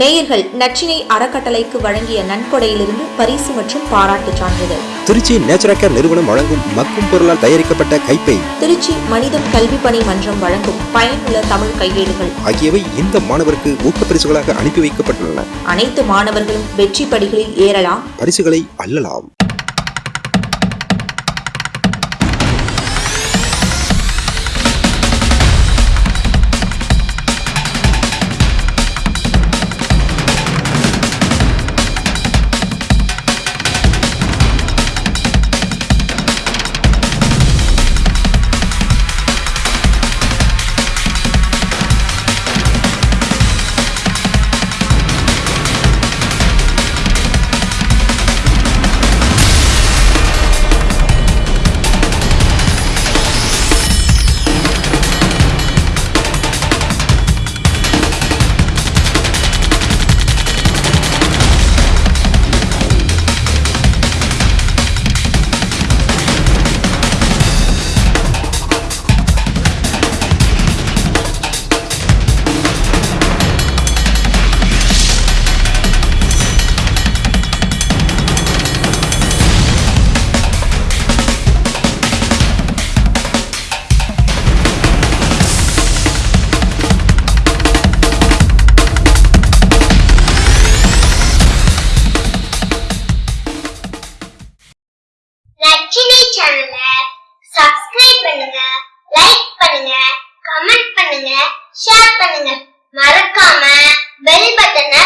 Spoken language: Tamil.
நேயர்கள் நச்சினை அறக்கட்டளைக்கு வழங்கிய நன்கொடையிலிருந்து பரிசு மற்றும் பாராட்டுச் சான்றிதழ். திருச்சி நேச்சுரல் கேர் நிறுவனம் வழங்கும் மக்கும் பொருளால் தயாரிக்கப்பட்ட கைப்பை. திருச்சி மனிதம் கல்வி பணி மன்றம் வழங்கும் பயனுள்ள தமிழ் கையேடுகள். ஆகியவை இந்த மாணவருக்கு ஊக்கப்பரிசுகளாக அனுப்பி வைக்கப்பட்டுள்ளன. அனைத்து மாணவர்களும் வெற்றி படிகளில் ஏறலாம். பரிசுகளை அள்ளலாம். சப்ஸ்கிரைப் பண்ணுங்க லைக் பண்ணுங்க கமெண்ட் பண்ணுங்க ஷேர் பண்ணுங்க. மறக்காம பெல் பட்டனை